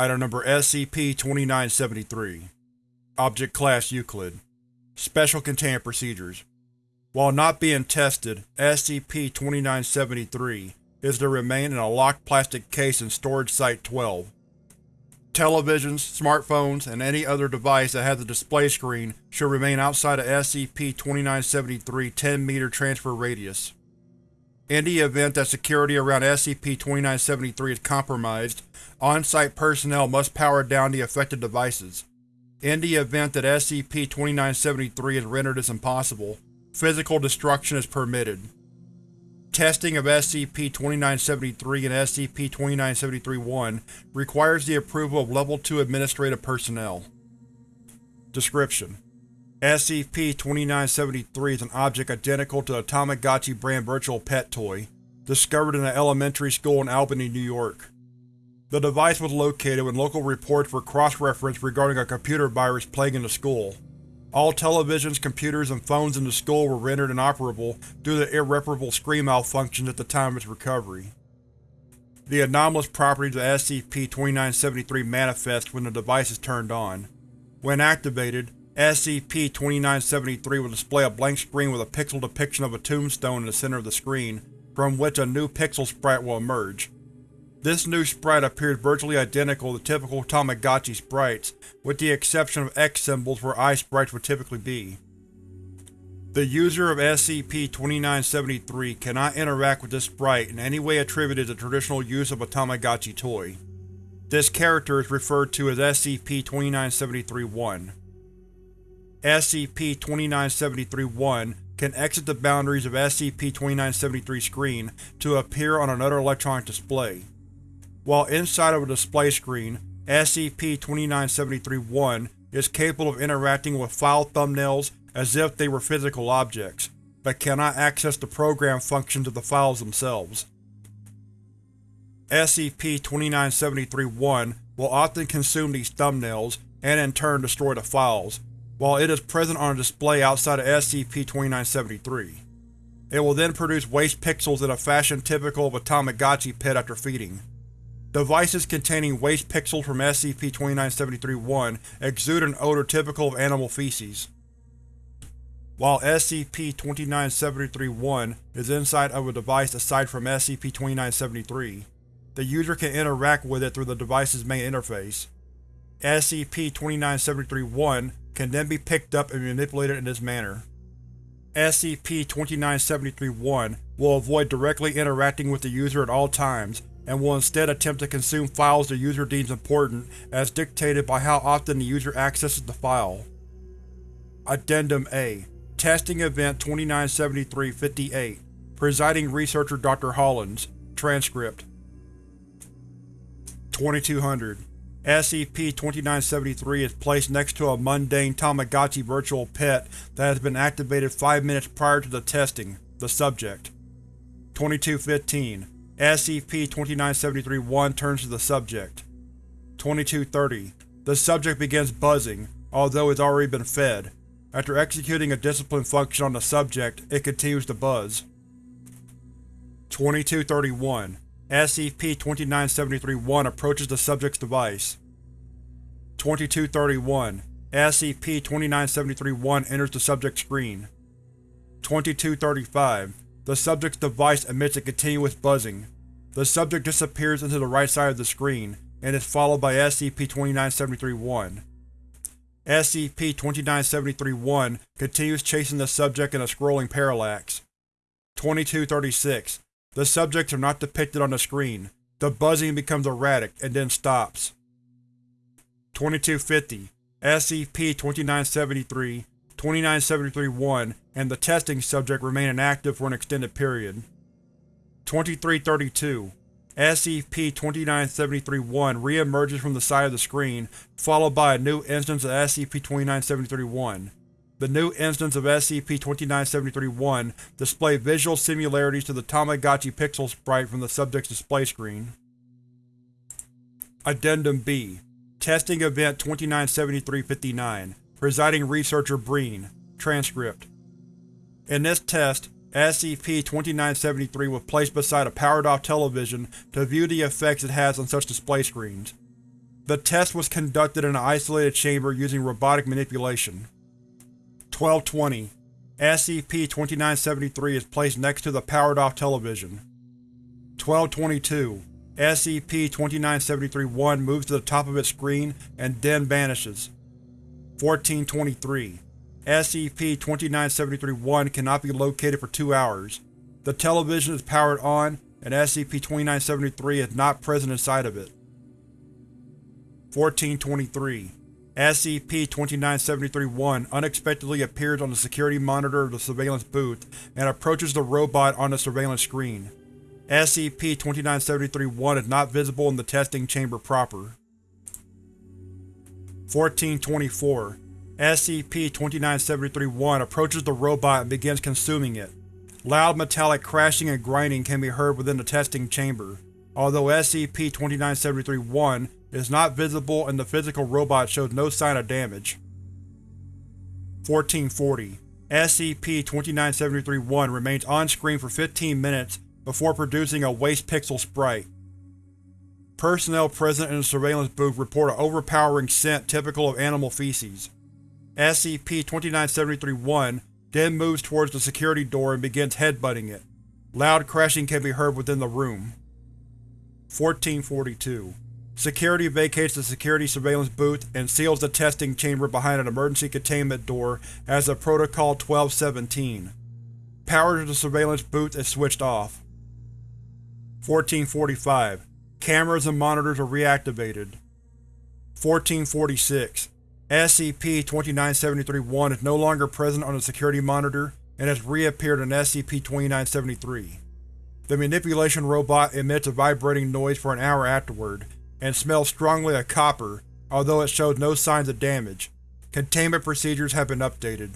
Item Number SCP-2973 Object Class Euclid Special Containment Procedures While not being tested, SCP-2973 is to remain in a locked plastic case in Storage Site-12. Televisions, smartphones, and any other device that has a display screen should remain outside of SCP-2973 10-meter transfer radius. In the event that security around SCP-2973 is compromised, on-site personnel must power down the affected devices. In the event that SCP-2973 is rendered this impossible, physical destruction is permitted. Testing of SCP-2973 and SCP-2973-1 requires the approval of Level 2 administrative personnel. Description: SCP-2973 is an object identical to the Tamagotchi brand virtual pet toy, discovered in an elementary school in Albany, New York. The device was located when local reports were cross-referenced regarding a computer virus plaguing the school. All televisions, computers, and phones in the school were rendered inoperable due to irreparable screen malfunctions at the time of its recovery. The anomalous properties of SCP-2973 manifest when the device is turned on. When activated, SCP-2973 will display a blank screen with a pixel depiction of a tombstone in the center of the screen, from which a new pixel sprite will emerge. This new sprite appears virtually identical to typical Tamagotchi sprites, with the exception of X symbols where eye sprites would typically be. The user of SCP-2973 cannot interact with this sprite in any way attributed to traditional use of a Tamagotchi toy. This character is referred to as SCP-2973-1. SCP-2973-1 can exit the boundaries of SCP-2973 screen to appear on another electronic display. While inside of a display screen, SCP-2973-1 is capable of interacting with file thumbnails as if they were physical objects, but cannot access the program functions of the files themselves. SCP-2973-1 will often consume these thumbnails, and in turn destroy the files, while it is present on a display outside of SCP-2973. It will then produce waste pixels in a fashion typical of a Tamagotchi pet after feeding. Devices containing waste pixels from SCP-2973-1 exude an odor typical of animal feces. While SCP-2973-1 is inside of a device aside from SCP-2973, the user can interact with it through the device's main interface. SCP-2973-1 can then be picked up and manipulated in this manner. SCP-2973-1 will avoid directly interacting with the user at all times and will instead attempt to consume files the user deems important as dictated by how often the user accesses the file. Addendum A Testing Event 2973-58 Presiding Researcher Dr. Hollins Transcript 2200 SCP-2973 is placed next to a mundane Tamagotchi virtual pet that has been activated 5 minutes prior to the testing, the subject. 2215 SCP-2973-1 turns to the subject. 2230 The subject begins buzzing, although it has already been fed. After executing a discipline function on the subject, it continues to buzz. 2231 SCP-2973-1 approaches the subject's device. 2231 SCP-2973-1 enters the subject's screen. 2235 The subject's device emits a continuous buzzing. The subject disappears into the right side of the screen, and is followed by SCP-2973-1. SCP-2973-1 continues chasing the subject in a scrolling parallax. 2236 the subjects are not depicted on the screen. The buzzing becomes erratic, and then stops. 2250 SCP-2973, 2973-1, and the testing subject remain inactive for an extended period. 2332 SCP-2973-1 re-emerges from the side of the screen, followed by a new instance of SCP-2973-1. The new instance of SCP-2973-1 display visual similarities to the Tamagotchi pixel sprite from the subject's display screen. Addendum B Testing Event 2973-59 Presiding Researcher Breen Transcript In this test, SCP-2973 was placed beside a powered-off television to view the effects it has on such display screens. The test was conducted in an isolated chamber using robotic manipulation. 1220. SCP-2973 is placed next to the powered-off television. 1222. SCP-2973-1 moves to the top of its screen and then vanishes. 1423. SCP-2973-1 cannot be located for two hours. The television is powered on, and SCP-2973 is not present inside of it. 1423. SCP-2973-1 unexpectedly appears on the security monitor of the surveillance booth and approaches the robot on the surveillance screen. SCP-2973-1 is not visible in the testing chamber proper. 1424. SCP-2973-1 approaches the robot and begins consuming it. Loud metallic crashing and grinding can be heard within the testing chamber. Although SCP-2973-1 is not visible and the physical robot shows no sign of damage. 1440. SCP-2973-1 remains on-screen for 15 minutes before producing a waste pixel sprite. Personnel present in the surveillance booth report an overpowering scent typical of animal feces. SCP-2973-1 then moves towards the security door and begins headbutting it. Loud crashing can be heard within the room. 1442. Security vacates the security surveillance booth and seals the testing chamber behind an emergency containment door as of Protocol 1217. Power to the surveillance booth is switched off. 1445. Cameras and monitors are reactivated. 1446. SCP-2973-1 is no longer present on the security monitor and has reappeared in SCP-2973. The manipulation robot emits a vibrating noise for an hour afterward, and smells strongly of copper, although it shows no signs of damage. Containment procedures have been updated.